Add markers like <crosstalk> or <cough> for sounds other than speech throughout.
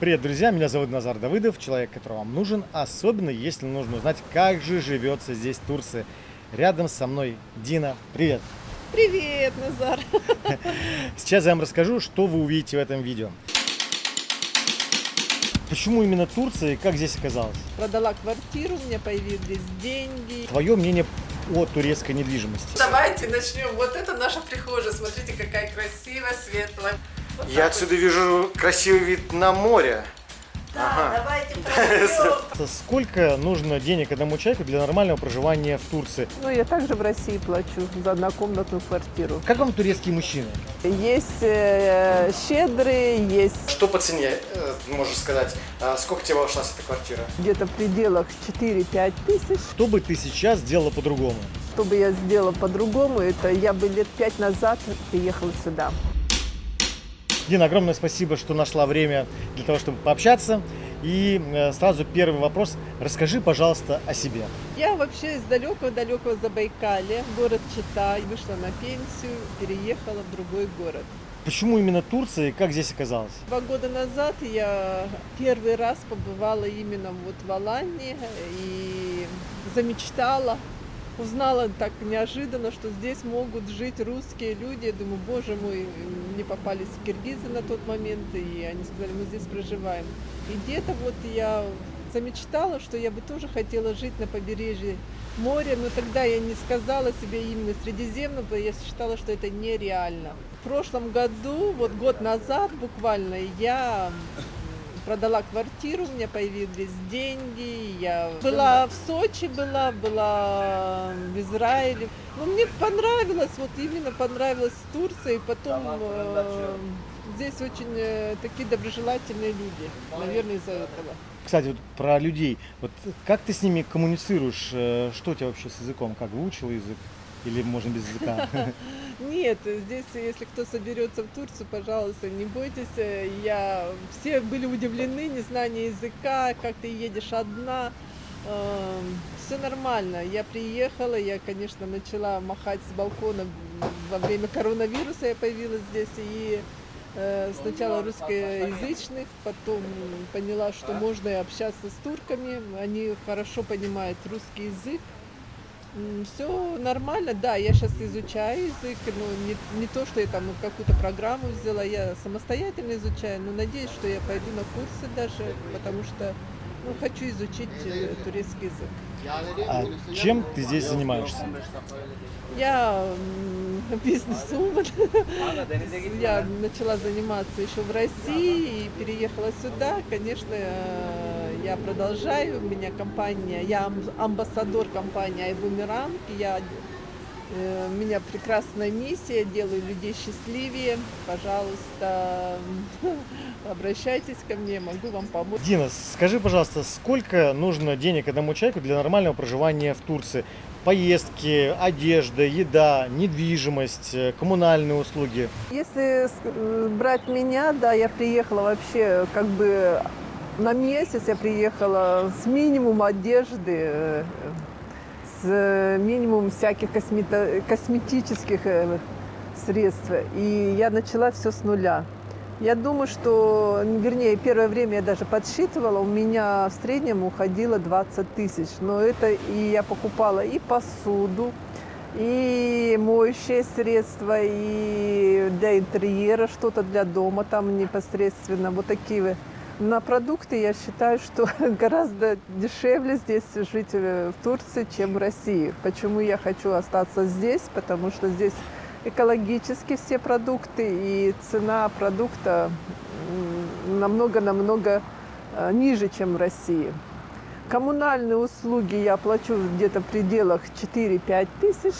Привет, друзья! Меня зовут Назар Давыдов, человек, который вам нужен, особенно если нужно узнать, как же живется здесь в Турции. Рядом со мной Дина. Привет! Привет, Назар! <laughs> Сейчас я вам расскажу, что вы увидите в этом видео. Почему именно Турция и как здесь оказалось? Продала квартиру, у меня появились деньги. Твое мнение о турецкой недвижимости? Давайте начнем. Вот это наша прихожая. Смотрите, какая красивая, светлая. Вот Я отсюда вижу красивый вид на море. Да, Ага. давайте. <laughs> Сколько нужно денег одному человеку для нормального проживания в Турции? Ну, я также в России плачу за однокомнатную квартиру. Как вам турецкие мужчины? Есть э, щедрые, есть Что по цене, э, можешь сказать? А Сколько тебе обошлась эта квартира? где-то в пределах 4-5 тысяч. Что бы ты сейчас сделала по-другому? Что бы я сделала по-другому, это я бы лет пять назад приехала сюда. Дина, огромное спасибо, что нашла время для того, чтобы пообщаться. И э, сразу первый вопрос. Расскажи, пожалуйста, о себе. Я вообще из далекого-далекого Забайкалья, город Чита, вышла на пенсию, переехала в другой город. Почему именно Турция и как здесь оказалось? Два года назад я первый раз побывала именно вот в Алании и замечтала, узнала так неожиданно, что здесь могут жить русские люди. Я думаю, боже мой, мне попались киргизы на тот момент, и они сказали, мы здесь проживаем. И где-то вот я замечтала, что я бы тоже хотела жить на побережье моря, но тогда я не сказала себе именно Средиземного, я считала, что это нереально. В прошлом году, вот год назад буквально, я продала квартиру, у меня появились деньги, я была в Сочи, была, была в Израиле. Но мне понравилось, вот именно понравилось Турция, и потом э, здесь очень э, такие доброжелательные люди, наверное, из-за этого. Кстати, вот про людей. Вот как ты с ними коммуницируешь? Э, Что у тебя вообще с языком? Как выучил язык? Или можно без языка? <laughs> Нет, здесь, если кто соберется в Турцию, пожалуйста, не бойтесь. Я, все были удивлены незнание языка, как ты едешь одна. Все нормально. Я приехала, я, конечно, начала махать с балкона во время коронавируса, я появилась здесь. И э, сначала русскоязычных, потом поняла, что можно и общаться с турками. Они хорошо понимают русский язык. Все нормально, да, я сейчас изучаю язык, но не, не то, что я там какую-то программу взяла, я самостоятельно изучаю, но надеюсь, что я пойду на курсы даже, потому что ну, хочу изучить э, турецкий язык. А чем ты здесь занимаешься? Я м, <laughs> бизнес-вумен. <laughs> Я начала заниматься еще в России и переехала сюда. Конечно, э, я продолжаю. У меня компания, я ам- амбассадор компании Айбумеранг. Я, э, у меня прекрасная миссия, делаю людей счастливее. Пожалуйста, <laughs> обращайтесь ко мне, могу вам помочь. Дина, скажи, пожалуйста, сколько нужно денег одному человеку для нормального проживания в Турции? Поездки, одежда, еда, недвижимость, э, коммунальные услуги. Если с- э, брать меня, да, я приехала вообще как бы на месяц, я приехала с минимум одежды, с минимум всяких космето- косметических э, средств. И я начала все с нуля. Я думаю, что, вернее, первое время я даже подсчитывала, у меня в среднем уходило 20 тысяч. Но это и я покупала и посуду, и моющее средство, и для интерьера что-то для дома там непосредственно. Вот такие вот. На продукты я считаю, что <laughs> гораздо дешевле здесь жить э, в Турции, чем в России. Почему я хочу остаться здесь? Потому что здесь экологически все продукты, и цена продукта намного-намного э, ниже, чем в России. Коммунальные услуги я плачу где-то в пределах 4-5 тысяч.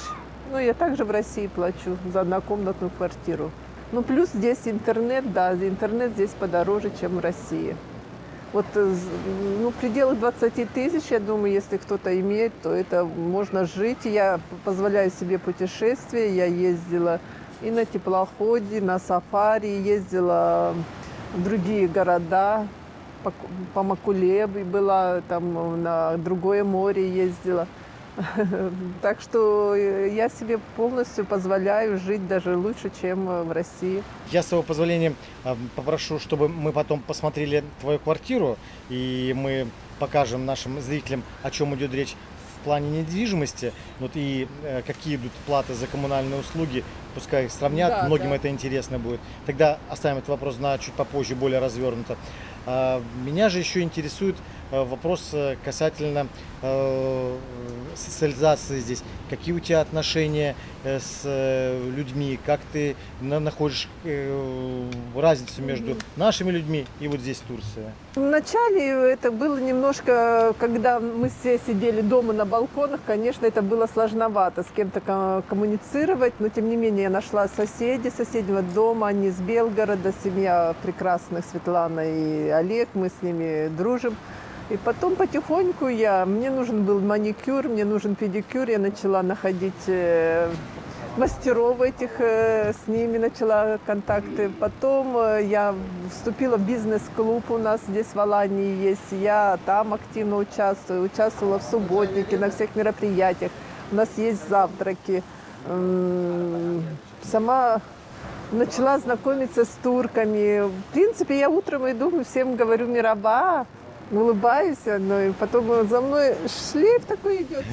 Но я также в России плачу за однокомнатную квартиру. Ну, плюс здесь интернет, да, интернет здесь подороже, чем в России. Вот, э, ну, в пределах 20 тысяч, я думаю, если кто-то имеет, то это можно жить. Я позволяю себе путешествия. Я ездила и на теплоходе, на сафари, ездила в другие города, по, по Макулебе была, там на другое море ездила. <laughs> Так что э, я себе полностью позволяю жить даже лучше, чем э, в России. Я, с твоего позволения, а, попрошу, чтобы мы потом посмотрели твою квартиру, и мы покажем нашим зрителям, о чем идет речь в плане недвижимости, вот и э, какие идут платы за коммунальные услуги, пускай их сравнят, Да, многим да. это интересно будет. Тогда оставим этот вопрос на чуть попозже, более развернуто. А, Меня же еще интересует э, вопрос э, касательно э, социализации здесь. Какие у тебя отношения э, с э, людьми? Как ты на- находишь э, разницу между нашими людьми и вот здесь Турция? Вначале это было немножко, когда мы все сидели дома на балконах, конечно, это было сложновато с кем-то ко- коммуницировать, но тем не менее я нашла соседей соседнего дома, они из Белгорода, семья прекрасных, Светлана и Олег, мы с ними дружим. И потом потихоньку я, мне нужен был маникюр, мне нужен педикюр, я начала находить э, мастеров этих, э, с ними начала контакты. Потом э, я вступила в бизнес-клуб у нас здесь в Алании есть. Я там активно участвую, участвовала в субботнике, на всех мероприятиях. У нас есть завтраки. Сама начала знакомиться с турками. В принципе, я утром иду, всем говорю «Мираба», улыбаюсь, но и потом за мной шлейф такой идет.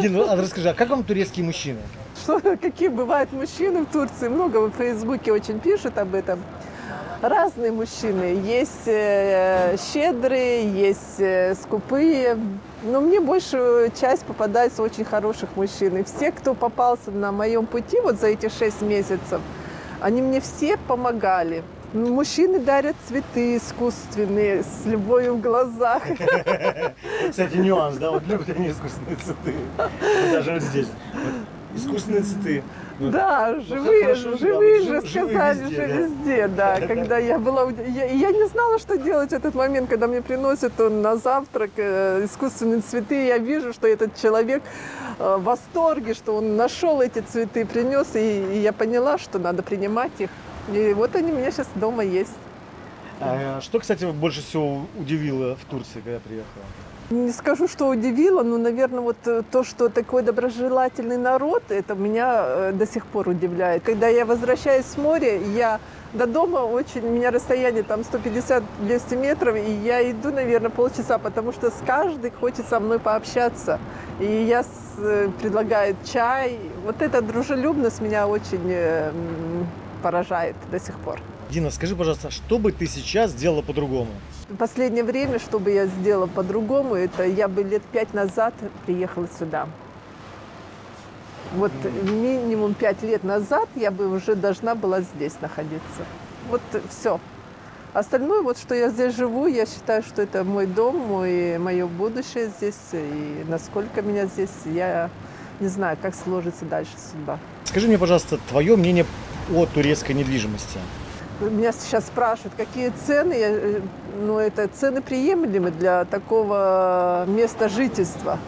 Дин, <laughs> ну, а расскажи, а как вам турецкие мужчины? что, какие бывают мужчины в Турции. Много в Фейсбуке очень пишут об этом. Разные мужчины. Есть э, щедрые, есть э, скупые. Но мне большую часть попадается очень хороших мужчин. И все, кто попался на моем пути вот за эти шесть месяцев, они мне все помогали. Мужчины дарят цветы искусственные, с любовью в глазах. <laughs> Кстати, нюанс, да, вот любят они искусственные цветы. Даже вот здесь. Искусственные цветы. Да, Ну, живые, хорошо, живые же жив- живые сказали везде, же везде, да. Когда я была, я, я не знала, что делать в этот момент, когда мне приносят он на завтрак э, искусственные цветы, я вижу, что этот человек э, в восторге, что он нашел эти цветы, принес, и, и я поняла, что надо принимать их. И вот они у меня сейчас дома есть. А что, кстати, больше всего удивило в Турции, когда приехала? Не скажу, что удивило, но, наверное, вот э, то, что такой доброжелательный народ, это меня э, до сих пор удивляет. Когда я возвращаюсь с моря, я до дома очень, у меня расстояние там 150-200 метров, и я иду, наверное, полчаса, потому что с каждой хочет со мной пообщаться. И я с- э, предлагаю чай. Вот эта дружелюбность меня очень поражает до сих пор. Дина, скажи, пожалуйста, что бы ты сейчас сделала по-другому? В последнее время, что бы я сделала по-другому, это я бы лет пять назад приехала сюда. Вот минимум пять лет назад я бы уже должна была здесь находиться. Вот все. Остальное, вот что я здесь живу, я считаю, что это мой дом, мой, мое будущее здесь. И насколько меня здесь, я не знаю, как сложится дальше судьба. Скажи мне, пожалуйста, твое мнение о турецкой недвижимости. Меня сейчас спрашивают, какие цены. Э, Ну, это цены приемлемы для такого места жительства.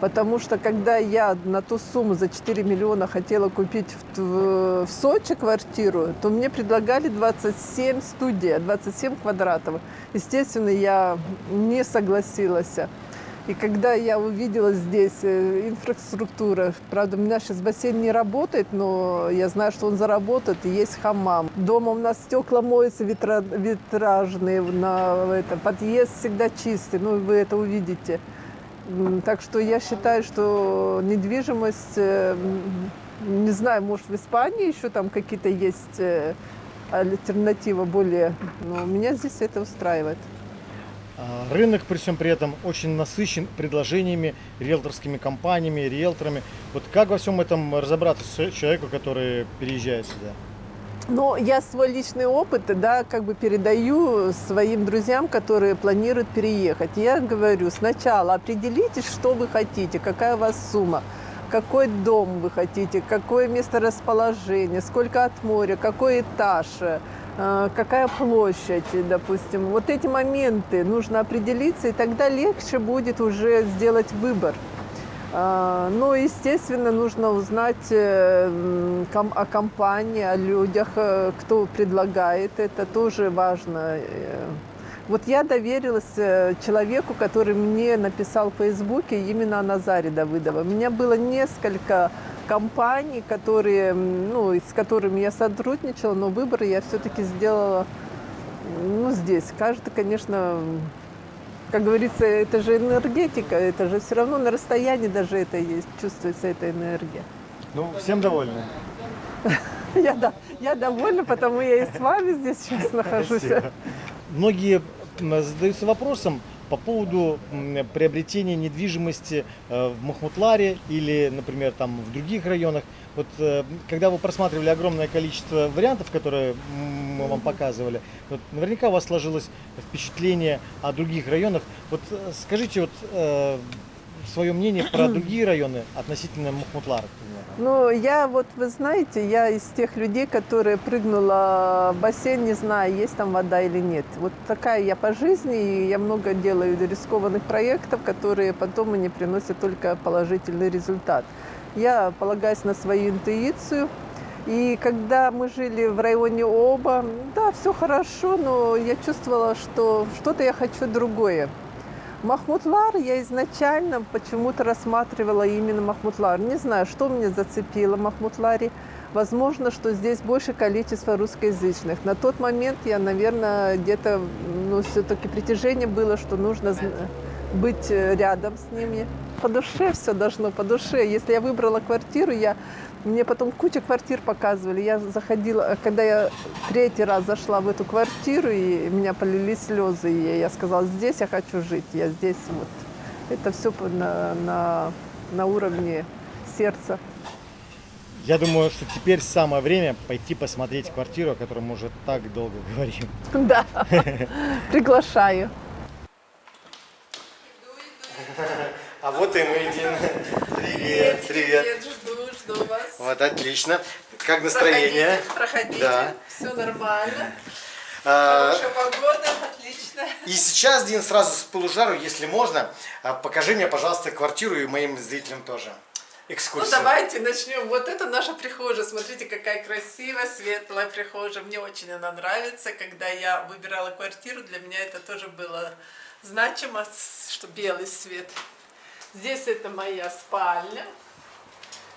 Потому что когда я на ту сумму за 4 миллиона хотела купить в, в Сочи квартиру, то мне предлагали 27 студия, 27 квадратов. Естественно, я не согласилась. И когда я увидела здесь э, инфраструктура, правда, у меня сейчас бассейн не работает, но я знаю, что он заработает, и есть хамам. Дома у нас стекла моются витра- витражные, на это, подъезд всегда чистый, ну вы это увидите. Так что я считаю, что недвижимость, э, не знаю, может в Испании еще там какие-то есть э, альтернатива более, но меня здесь это устраивает. А, Рынок при всем при этом очень насыщен предложениями, риэлторскими компаниями, риэлторами. Вот как во всем этом разобраться человеку, который переезжает сюда? Но я свой личный опыт, да, как бы передаю своим друзьям, которые планируют переехать. Я говорю, сначала определитесь, что вы хотите, какая у вас сумма, какой дом вы хотите, какое место расположения, сколько от моря, какой этаж, какая площадь, допустим. Вот эти моменты нужно определиться, и тогда легче будет уже сделать выбор. А, Ну, естественно, нужно узнать э, о компании, о людях, э, кто предлагает это, тоже важно. Вот я доверилась э, человеку, который мне написал в Фейсбуке, именно о Назаре Давыдова. У меня было несколько компаний, которые, ну, с которыми я сотрудничала, но выбор я все-таки сделала ну, здесь. Каждый, конечно, как говорится, это же энергетика, это же все равно на расстоянии даже это есть, чувствуется эта энергия. Ну, всем довольны. <laughs> Я, да, я довольна, потому я и с вами здесь сейчас нахожусь. Спасибо. Многие задаются вопросом по поводу приобретения недвижимости э, в Махмутларе или, например, там в других районах. Вот э, когда вы просматривали огромное количество вариантов, которые мы вам показывали, вот наверняка у вас сложилось впечатление о других районах. Вот э, скажите вот свое мнение про <clears throat> другие районы относительно Махмутлара. к примеру. Ну, я вот, вы знаете, я из тех людей, которые прыгнула в бассейн, не знаю, есть там вода или нет. Вот такая я по жизни, и я много делаю рискованных проектов, которые потом мне приносят только положительный результат. Я полагаюсь на свою интуицию. И когда мы жили в районе Оба, да, все хорошо, но я чувствовала, что что-то я хочу другое. Махмутлар я изначально почему-то рассматривала именно Махмутлар. Не знаю, что меня зацепило в Махмутларе. Возможно, что здесь больше количество русскоязычных. На тот момент я, наверное, где-то, ну, все-таки притяжение было, что нужно быть э, рядом с ними. По душе все должно, по душе. Если я выбрала квартиру, я мне потом куча квартир показывали. Я заходила, когда я третий раз зашла в эту квартиру, и у меня полились слезы, и я сказала, здесь я хочу жить, я здесь вот. Это все на, на, на уровне сердца. Я думаю, что теперь самое время пойти посмотреть квартиру, о которой мы уже так долго <laughs> говорим. Да, <laughs> приглашаю. <laughs> А вот и мы, Дина. Привет, привет. жду, жду вас. Вот отлично. Как настроение? проходите, Да. все нормально. А, погода, отлично. И сейчас, Дин, сразу с полужару, если можно, а, покажи мне, пожалуйста, квартиру и моим зрителям тоже. Ну Экскурсию. давайте начнем. Вот это наша прихожая. Смотрите, какая красивая, светлая прихожая. Мне очень она нравится. Когда я выбирала квартиру, для меня это тоже было значимо, что белый свет. Здесь это моя спальня.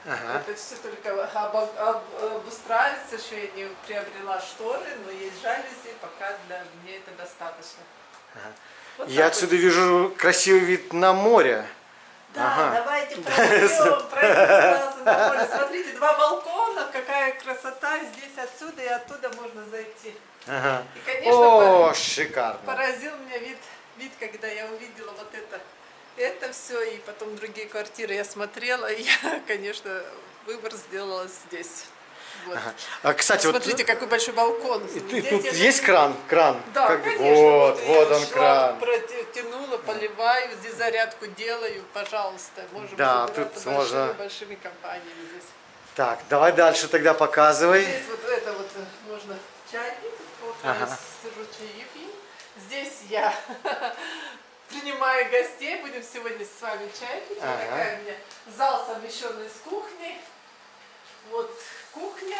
Ага. Это все только обо- об- обустраивается. Еще я не приобрела шторы, но есть жалюзи. Пока для меня это достаточно. Вот Я отсюда вижу красивый вид на море. Да, Ага. давайте <laughs> пройдем, пройдем сразу на море. Смотрите, два балкона, какая красота. Здесь отсюда и оттуда можно зайти. Ага. И, конечно, О, пор- шикарно. поразил меня вид, вид, когда я увидела вот это, это все, и потом другие квартиры я смотрела, и я, <laughs> конечно, выбор сделала здесь. Вот. А, кстати, вот Смотрите, какой большой балкон. и Здесь тут я- есть кран? Кран? Да, Как- конечно. Вот, я вот он шланг кран. Протянула, поливаю, здесь зарядку делаю, пожалуйста. Можем Да, тут большими, можно- большими компаниями здесь. Так, давай дальше тогда показывай. Здесь вот это вот э, можно чайник, вот Ага. я сижу чаи пью. Здесь я <laughs> принимаю гостей, будем сегодня с вами чай пить. Ага. Такая у меня зал совмещенный с кухней. Вот кухня.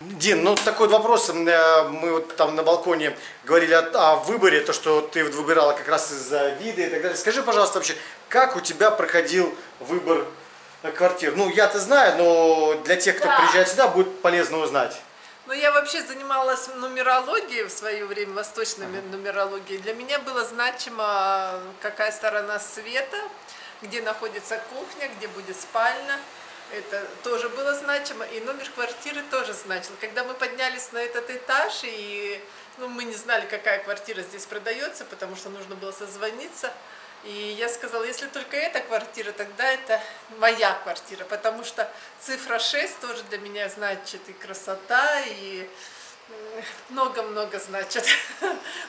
Дин, ну такой вот вопрос. Э, Мы вот там на балконе говорили о, о выборе, то, что ты вот выбирала как раз из-за вида и так далее. Скажи, пожалуйста, вообще, как у тебя проходил выбор э, квартир? Ну, я-то знаю, но для тех, кто Да. приезжает сюда, будет полезно узнать. Ну, я вообще занималась нумерологией в свое время, восточной нумерологией. Для меня было значимо, какая сторона света, где находится кухня, где будет спальня. Это тоже было значимо. И номер квартиры тоже значил. Когда мы поднялись на этот этаж, и ну, мы не знали, какая квартира здесь продается, потому что нужно было созвониться. И я сказала, если только эта квартира, тогда это моя квартира, потому что цифра 6 тоже для меня значит и красота, и м, много-много значит. <laughs>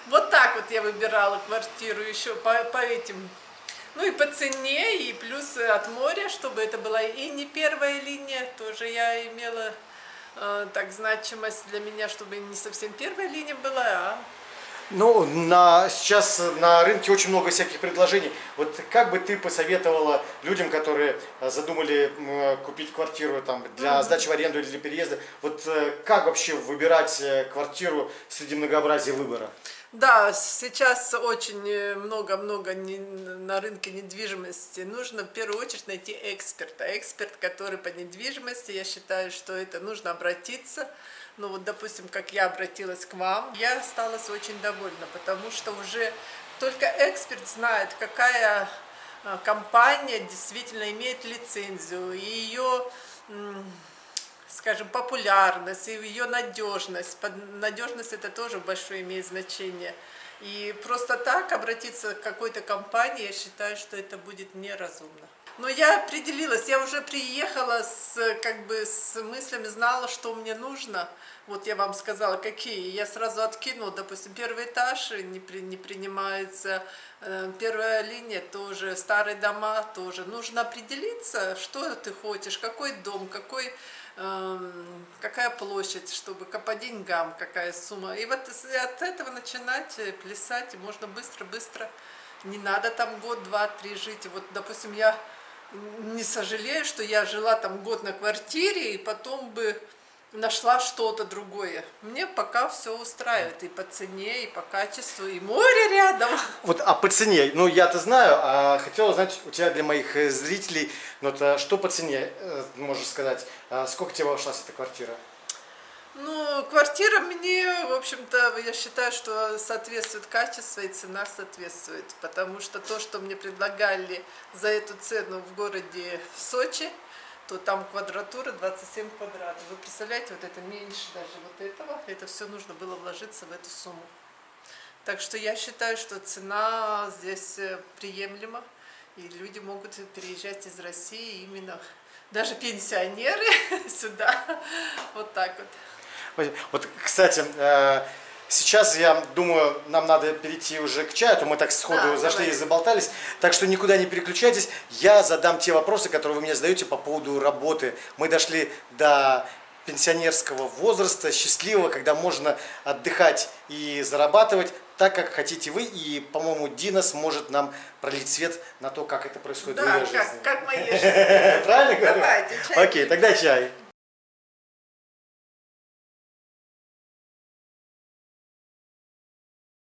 Вот так вот я выбирала квартиру еще по, по этим, ну и по цене, и плюс от моря, чтобы это была и не первая линия, тоже я имела э, так значимость для меня, чтобы не совсем первая линия была, а Ну, на, сейчас на рынке очень много всяких предложений. Вот как бы ты посоветовала людям, которые э, задумали купить квартиру там, для сдачи в аренду или для переезда, вот э, как вообще выбирать э, квартиру среди многообразия выбора? Да, сейчас очень много-много на рынке недвижимости. Нужно в первую очередь найти эксперта. Эксперт, который по недвижимости, я считаю, что это нужно обратиться. Ну вот, допустим, как я обратилась к вам, я осталась очень довольна, потому что уже только эксперт знает, какая а, компания действительно имеет лицензию, и ее скажем, популярность и ее надежность. Надежность это тоже большое имеет значение. И просто так обратиться к какой-то компании, я считаю, что это будет неразумно. Но я определилась, я уже приехала с, как бы, с мыслями, знала, что мне нужно. Вот я вам сказала, какие. Я сразу откинула, допустим, первый этаж не, при, не принимается, э, первая линия тоже, старые дома тоже. Нужно определиться, что ты хочешь, какой дом, какой Эм, какая площадь, чтобы по деньгам, какая сумма. И вот от этого начинать э, плясать, и можно быстро-быстро, не надо там год, два, три жить. Вот, допустим, я не сожалею, что я жила там год на квартире, и потом бы нашла что-то другое. Мне пока все устраивает и по цене, и по качеству, и море рядом. Вот, а по цене, ну я-то знаю, а хотела узнать у тебя для моих э, зрителей, ну то что по цене, э, можешь сказать, а сколько тебе обошлась эта квартира? Ну, квартира мне, в общем-то, я считаю, что соответствует качество и цена соответствует, потому что то, что мне предлагали за эту цену в городе Сочи, то там квадратура 27 квадратов. Вы представляете, вот это меньше даже вот этого, это все нужно было вложиться в эту сумму. Так что я считаю, что цена здесь э, приемлема, и люди могут переезжать из России именно, даже пенсионеры <laughs> сюда, вот так вот. Вот, кстати, э, Сейчас, я думаю, нам надо перейти уже к чаю, а то мы так сходу да, зашли давай. и заболтались. Так что никуда не переключайтесь. Я задам те вопросы, которые вы мне задаете по поводу работы. Мы дошли до пенсионерского возраста, счастливого, когда можно отдыхать и зарабатывать так, как хотите вы. И, по-моему, Дина сможет нам пролить свет на то, как это происходит да, в ее как, жизни. как моей <laughs> жизни. Правильно говорю? Давайте, чай. Окей, тогда чай.